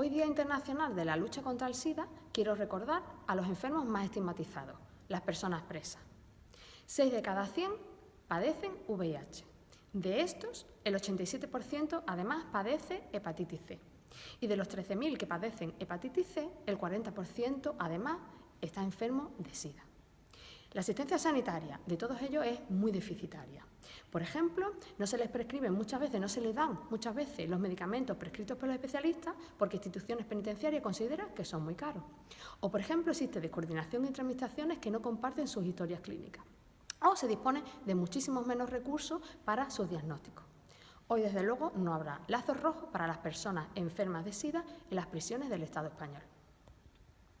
Hoy Día Internacional de la Lucha contra el SIDA, quiero recordar a los enfermos más estigmatizados, las personas presas. 6 de cada 100 padecen VIH. De estos, el 87% además padece hepatitis C. Y de los 13.000 que padecen hepatitis C, el 40% además está enfermo de SIDA. La asistencia sanitaria de todos ellos es muy deficitaria. Por ejemplo, no se les prescriben muchas veces, no se les dan muchas veces los medicamentos prescritos por los especialistas porque instituciones penitenciarias consideran que son muy caros. O, por ejemplo, existe descoordinación entre administraciones que no comparten sus historias clínicas. O se dispone de muchísimos menos recursos para sus diagnósticos. Hoy, desde luego, no habrá lazos rojos para las personas enfermas de SIDA en las prisiones del Estado español.